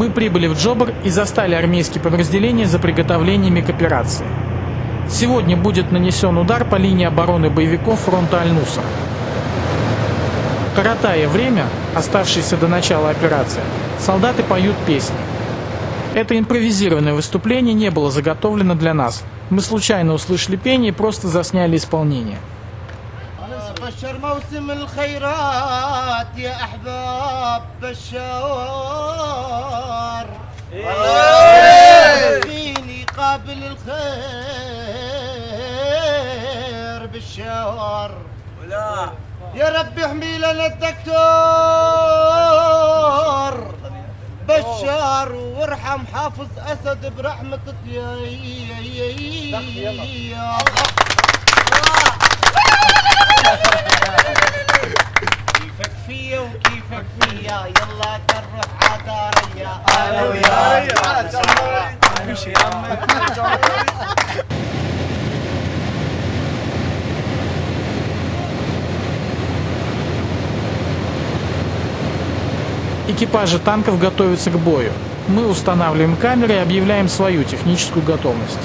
Мы прибыли в Джобр и застали армейские подразделения за приготовлениями к операции. Сегодня будет нанесен удар по линии обороны боевиков фронта Аль-Нусра. Коротая время, оставшееся до начала операции, солдаты поют песни. Это импровизированное выступление не было заготовлено для нас. Мы случайно услышали пение и просто засняли исполнение. أحباب بشار. إيه. فيني قبل الخير بالشاور ولا. يا رب احمي لنا الدكتور. بشار وارحم حافظ أسد برحمه طيار Экипажи танков готовятся к бою. Мы устанавливаем камеры и объявляем свою техническую готовность.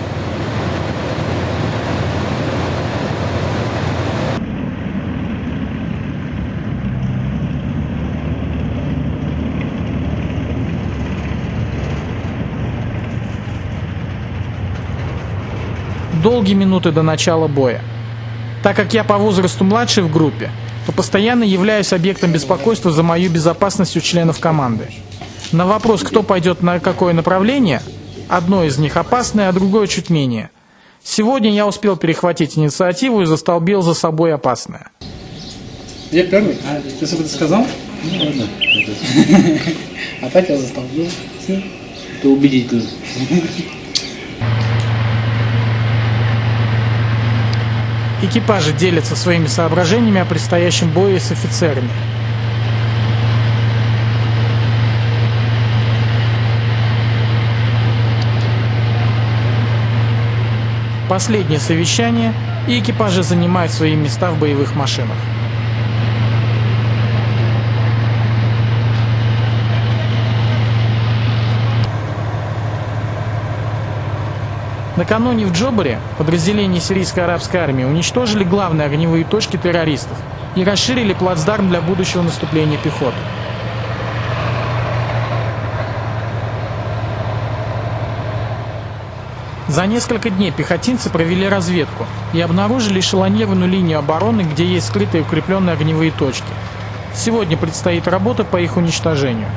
Долгие минуты до начала боя. Так как я по возрасту младший в группе, то постоянно являюсь объектом беспокойства за мою безопасность у членов команды. На вопрос, кто пойдет на какое направление, одно из них опасное, а другое чуть менее. Сегодня я успел перехватить инициативу и застолбил за собой опасное. Я первый? А, если бы ты сказал? Ну ладно. А так я застолбил. Это убедительно. Экипажи делятся своими соображениями о предстоящем бое с офицерами. Последнее совещание, и экипажи занимают свои места в боевых машинах. Накануне в Джобаре подразделения сирийской арабской армии уничтожили главные огневые точки террористов и расширили плацдарм для будущего наступления пехоты. За несколько дней пехотинцы провели разведку и обнаружили эшелонированную линию обороны, где есть скрытые укрепленные огневые точки. Сегодня предстоит работа по их уничтожению.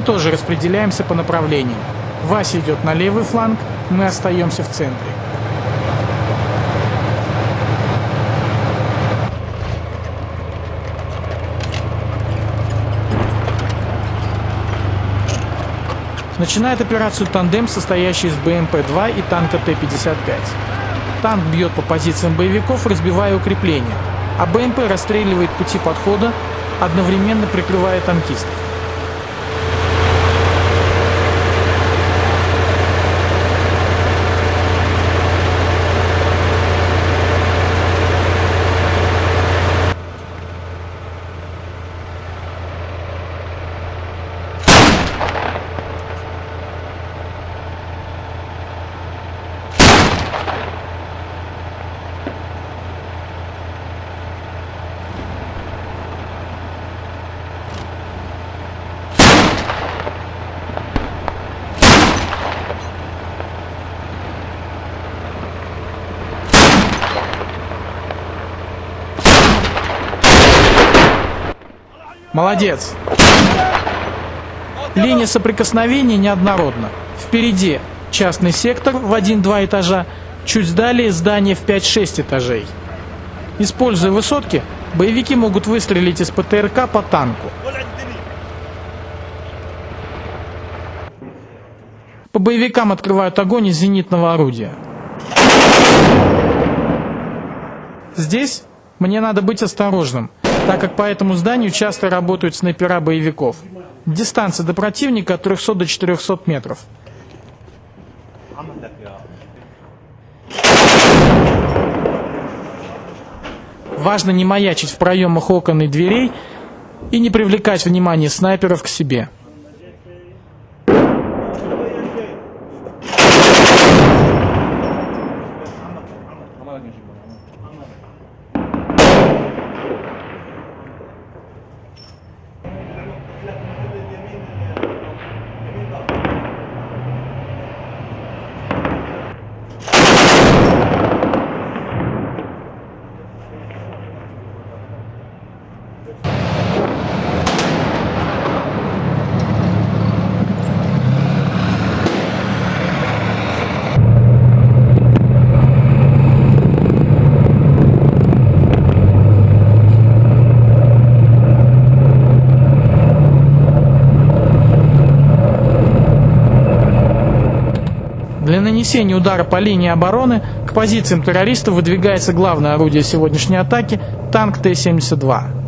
Мы тоже распределяемся по направлениям. Вася идет на левый фланг, мы остаемся в центре. Начинает операцию тандем, состоящий из БМП-2 и танка Т-55. Танк бьет по позициям боевиков, разбивая укрепления, а БМП расстреливает пути подхода, одновременно прикрывая танкистов. Молодец. Линия соприкосновения неоднородна. Впереди частный сектор в 1-2 этажа, чуть далее здание в 5-6 этажей. Используя высотки, боевики могут выстрелить из ПТРК по танку. По боевикам открывают огонь из зенитного орудия. Здесь мне надо быть осторожным, так как по этому зданию часто работают снайпера боевиков. Дистанция до противника от 300 до 400 метров. Важно не маячить в проемах окон и дверей и не привлекать внимание снайперов к себе. Нанесения удара по линии обороны к позициям террористов выдвигается главное орудие сегодняшней атаки – танк Т-72.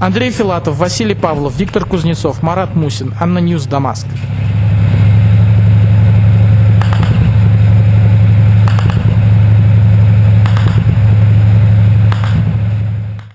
Андрей Филатов, Василий Павлов, Виктор Кузнецов, Марат Мусин, ANNA News, Дамаск.